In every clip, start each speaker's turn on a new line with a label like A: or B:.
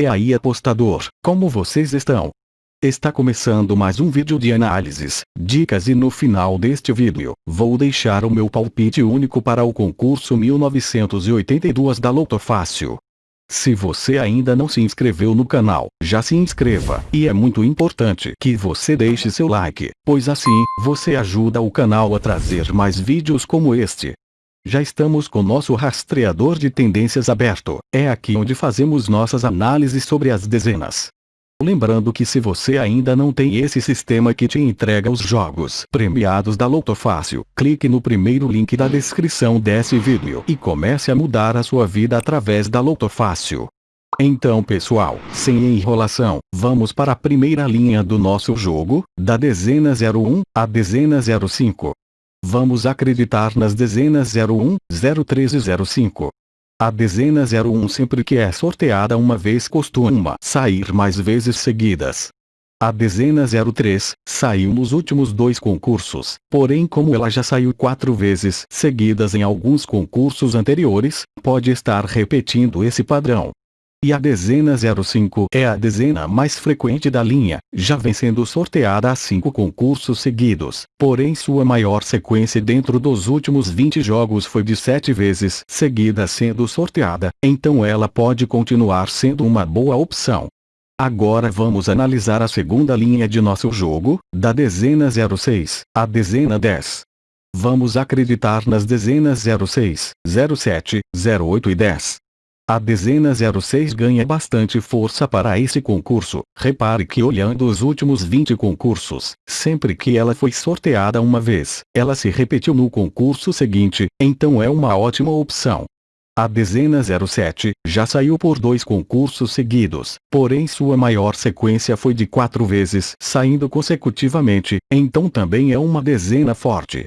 A: E aí apostador, como vocês estão? Está começando mais um vídeo de análises, dicas e no final deste vídeo, vou deixar o meu palpite único para o concurso 1982 da Loto Fácil. Se você ainda não se inscreveu no canal, já se inscreva, e é muito importante que você deixe seu like, pois assim, você ajuda o canal a trazer mais vídeos como este. Já estamos com nosso rastreador de tendências aberto, é aqui onde fazemos nossas análises sobre as dezenas. Lembrando que se você ainda não tem esse sistema que te entrega os jogos premiados da Loto Fácil, clique no primeiro link da descrição desse vídeo e comece a mudar a sua vida através da Loto Fácil. Então pessoal, sem enrolação, vamos para a primeira linha do nosso jogo, da dezena 01 à dezena 05. Vamos acreditar nas dezenas 01, 03 e 05. A dezena 01 sempre que é sorteada uma vez costuma sair mais vezes seguidas. A dezena 03 saiu nos últimos dois concursos, porém como ela já saiu quatro vezes seguidas em alguns concursos anteriores, pode estar repetindo esse padrão. E a dezena 05 é a dezena mais frequente da linha, já vem sendo sorteada há cinco concursos seguidos, porém sua maior sequência dentro dos últimos 20 jogos foi de sete vezes seguida sendo sorteada, então ela pode continuar sendo uma boa opção. Agora vamos analisar a segunda linha de nosso jogo, da dezena 06, a dezena 10. Vamos acreditar nas dezenas 06, 07, 08 e 10. A dezena 06 ganha bastante força para esse concurso. Repare que olhando os últimos 20 concursos, sempre que ela foi sorteada uma vez, ela se repetiu no concurso seguinte, então é uma ótima opção. A dezena 07 já saiu por dois concursos seguidos, porém sua maior sequência foi de quatro vezes saindo consecutivamente, então também é uma dezena forte.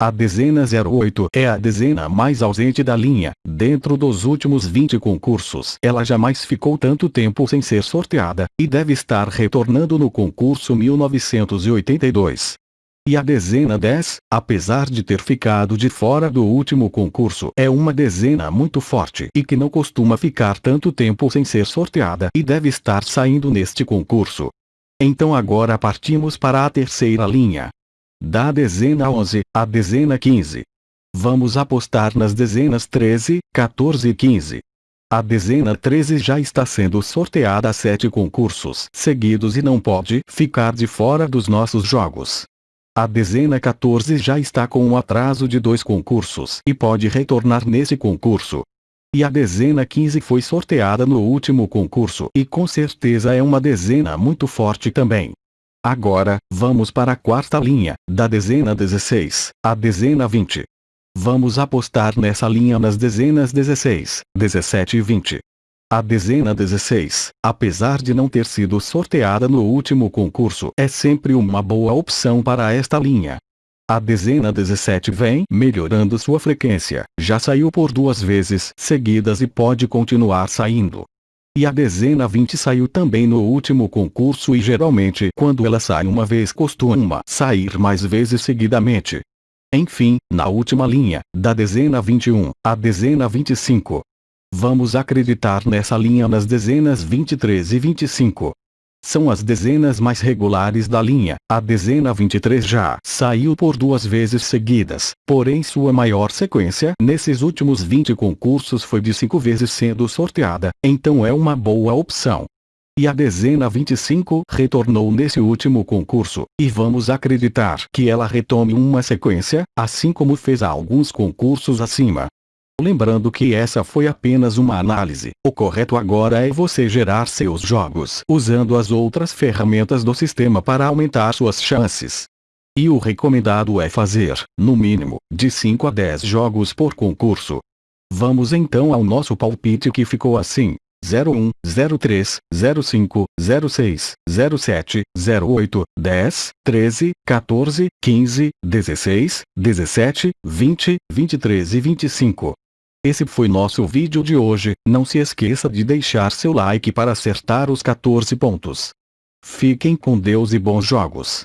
A: A dezena 08 é a dezena mais ausente da linha. Dentro dos últimos 20 concursos, ela jamais ficou tanto tempo sem ser sorteada, e deve estar retornando no concurso 1982. E a dezena 10, apesar de ter ficado de fora do último concurso, é uma dezena muito forte e que não costuma ficar tanto tempo sem ser sorteada e deve estar saindo neste concurso. Então agora partimos para a terceira linha, da dezena 11, à dezena 15. Vamos apostar nas dezenas 13, 14 e 15. A dezena 13 já está sendo sorteada a sete concursos seguidos e não pode ficar de fora dos nossos jogos. A dezena 14 já está com um atraso de dois concursos e pode retornar nesse concurso. E a dezena 15 foi sorteada no último concurso e com certeza é uma dezena muito forte também. Agora, vamos para a quarta linha, da dezena 16, à dezena 20. Vamos apostar nessa linha nas dezenas 16, 17 e 20. A dezena 16, apesar de não ter sido sorteada no último concurso, é sempre uma boa opção para esta linha. A dezena 17 vem melhorando sua frequência, já saiu por duas vezes seguidas e pode continuar saindo. E a dezena 20 saiu também no último concurso e geralmente quando ela sai uma vez costuma sair mais vezes seguidamente. Enfim, na última linha, da dezena 21, à dezena 25. Vamos acreditar nessa linha nas dezenas 23 e 25 são as dezenas mais regulares da linha. A dezena 23 já saiu por duas vezes seguidas, porém sua maior sequência nesses últimos 20 concursos foi de cinco vezes sendo sorteada, então é uma boa opção. E a dezena 25 retornou nesse último concurso, e vamos acreditar que ela retome uma sequência, assim como fez alguns concursos acima. Lembrando que essa foi apenas uma análise, o correto agora é você gerar seus jogos usando as outras ferramentas do sistema para aumentar suas chances. E o recomendado é fazer, no mínimo, de 5 a 10 jogos por concurso. Vamos então ao nosso palpite que ficou assim. 01, 03, 05, 06, 07, 08, 10, 13, 14, 15, 16, 17, 20, 23 e 25. Esse foi nosso vídeo de hoje, não se esqueça de deixar seu like para acertar os 14 pontos. Fiquem com Deus e bons jogos.